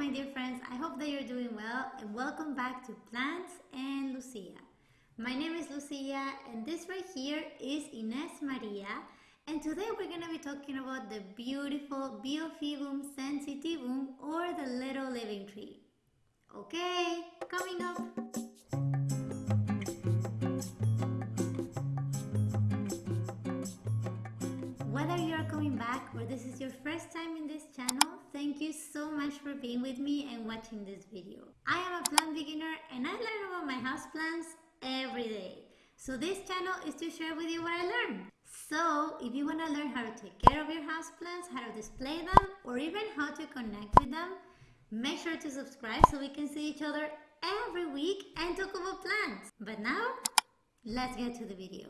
my dear friends, I hope that you're doing well and welcome back to Plants and Lucia. My name is Lucia and this right here is Ines Maria and today we're going to be talking about the beautiful Biophytum sensitivum or the little living tree. Okay, coming up. Whether you are coming back or this is your first time in this channel, thank you so much for being with me and watching this video. I am a plant beginner and I learn about my houseplants every day. So this channel is to share with you what I learn. So if you want to learn how to take care of your houseplants, how to display them, or even how to connect with them, make sure to subscribe so we can see each other every week and talk about plants. But now, let's get to the video.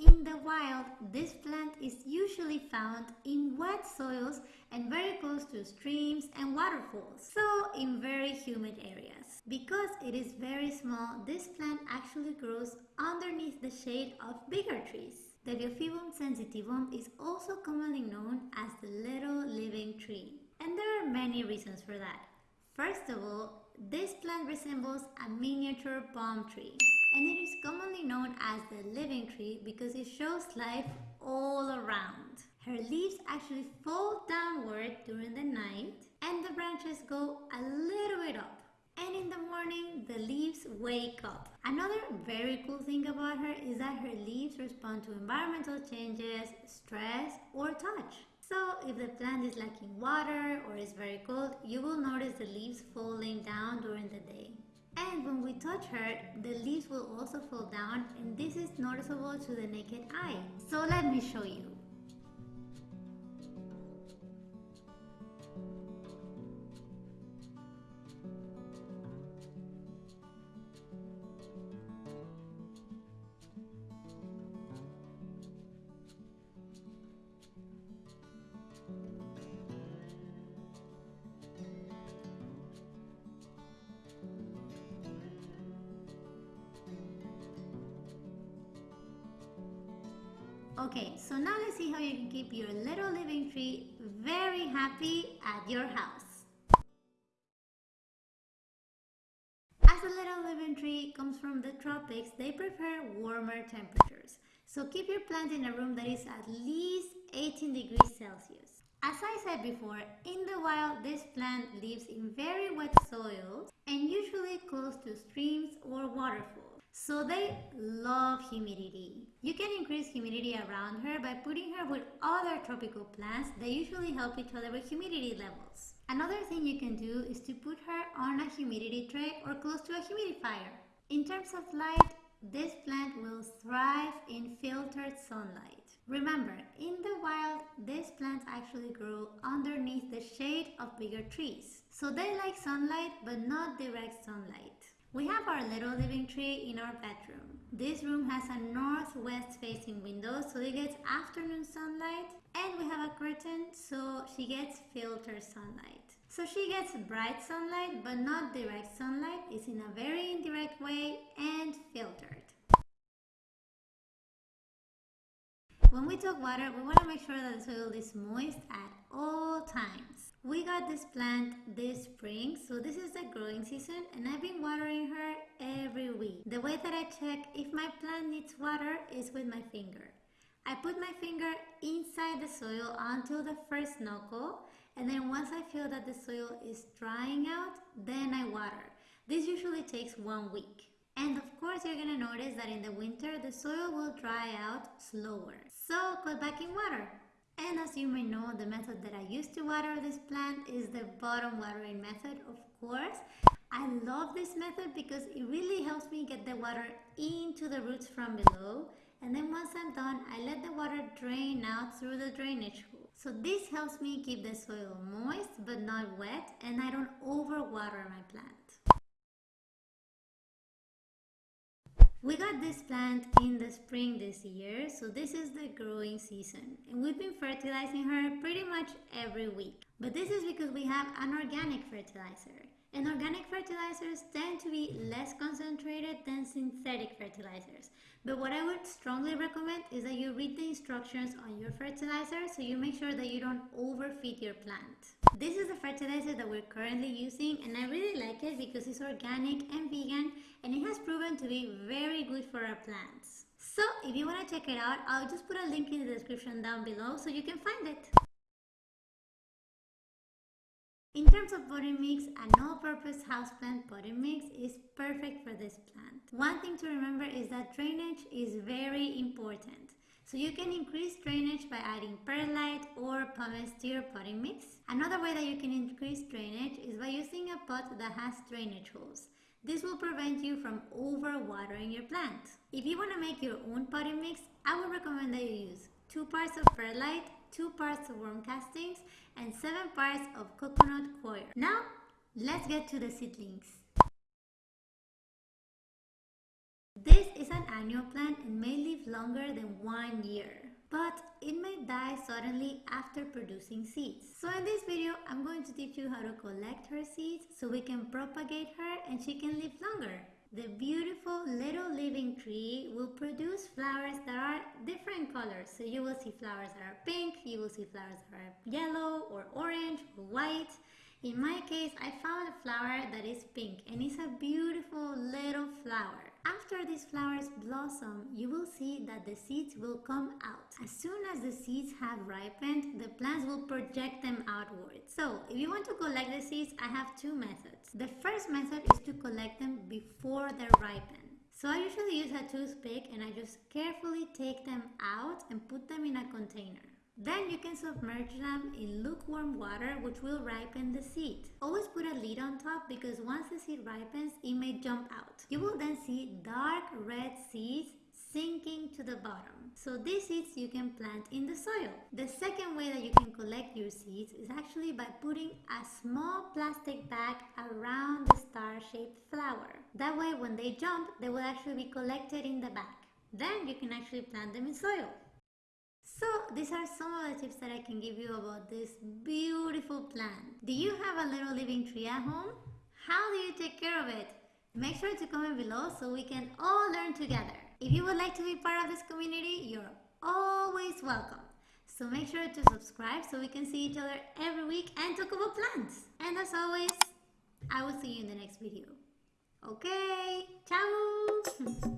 In the wild, this plant is usually found in wet soils and very close to streams and waterfalls, so in very humid areas. Because it is very small, this plant actually grows underneath the shade of bigger trees. The Biophytum sensitivum is also commonly known as the little living tree. And there are many reasons for that. First of all, this plant resembles a miniature palm tree and it is commonly known as the living tree because it shows life all around. Her leaves actually fall downward during the night and the branches go a little bit up. And in the morning, the leaves wake up. Another very cool thing about her is that her leaves respond to environmental changes, stress, or touch. So if the plant is lacking water or is very cold, you will notice the leaves falling down during the day. And when we touch her, the leaves will also fall down and this is noticeable to the naked eye. So let me show you. Okay, so now let's see how you can keep your little living tree very happy at your house. As a little living tree comes from the tropics, they prefer warmer temperatures. So keep your plant in a room that is at least 18 degrees Celsius. As I said before, in the wild this plant lives in very wet soils and usually close to streams or waterfalls. So they love humidity. You can increase humidity around her by putting her with other tropical plants that usually help each other with humidity levels. Another thing you can do is to put her on a humidity tray or close to a humidifier. In terms of light, this plant will thrive in filtered sunlight. Remember, in the wild, these plants actually grow underneath the shade of bigger trees. So they like sunlight but not direct sunlight. We have our little living tree in our bedroom. This room has a northwest facing window so it gets afternoon sunlight and we have a curtain so she gets filtered sunlight. So she gets bright sunlight but not direct sunlight. It's in a very indirect way and filtered. When we talk water, we want to make sure that the soil is moist at all times. We got this plant this spring, so this is the growing season and I've been watering her every week. The way that I check if my plant needs water is with my finger. I put my finger inside the soil until the first knuckle and then once I feel that the soil is drying out, then I water. This usually takes one week. And of course you're gonna notice that in the winter the soil will dry out slower. So put back in water. And as you may know, the method that I use to water this plant is the bottom watering method, of course. I love this method because it really helps me get the water into the roots from below. And then once I'm done, I let the water drain out through the drainage hole. So this helps me keep the soil moist but not wet and I don't overwater my plant. We got this plant in the spring this year, so this is the growing season. And we've been fertilizing her pretty much every week. But this is because we have an organic fertilizer. And organic fertilizers tend to be less concentrated than synthetic fertilizers. But what I would strongly recommend is that you read the instructions on your fertilizer so you make sure that you don't overfeed your plant. This is the fertilizer that we're currently using and I really like it because it's organic and vegan and it has proven to be very good for our plants. So if you want to check it out, I'll just put a link in the description down below so you can find it. In terms of potting mix, an all-purpose houseplant potting mix is perfect for this plant. One thing to remember is that drainage is very important. So you can increase drainage by adding perlite or pumice to your potting mix. Another way that you can increase drainage is by using a pot that has drainage holes. This will prevent you from overwatering your plant. If you want to make your own potting mix, I would recommend that you use 2 parts of perlite, 2 parts of worm castings, and 7 parts of coconut coir. Now, let's get to the seedlings. This is an annual plant and may live longer than one year, but it may die suddenly after producing seeds. So in this video, I'm going to teach you how to collect her seeds so we can propagate her and she can live longer. The beautiful little living tree will produce flowers that are different colors. So you will see flowers that are pink, you will see flowers that are yellow or orange or white. In my case, I found a flower that is pink and it's a beautiful little flower. After these flowers blossom, you will see that the seeds will come out. As soon as the seeds have ripened, the plants will project them outwards. So, if you want to collect the seeds, I have two methods. The first method is to collect them before they're ripened. So I usually use a toothpick and I just carefully take them out and put them in a container. Then you can submerge them in lukewarm water which will ripen the seed. Always put a lid on top because once the seed ripens, it may jump out. You will then see dark red seeds sinking to the bottom. So these seeds you can plant in the soil. The second way that you can collect your seeds is actually by putting a small plastic bag around the star-shaped flower. That way when they jump, they will actually be collected in the bag. Then you can actually plant them in soil. So these are some of the tips that I can give you about this beautiful plant. Do you have a little living tree at home? How do you take care of it? Make sure to comment below so we can all learn together. If you would like to be part of this community, you're always welcome. So make sure to subscribe so we can see each other every week and talk about plants. And as always, I will see you in the next video. Okay, ciao!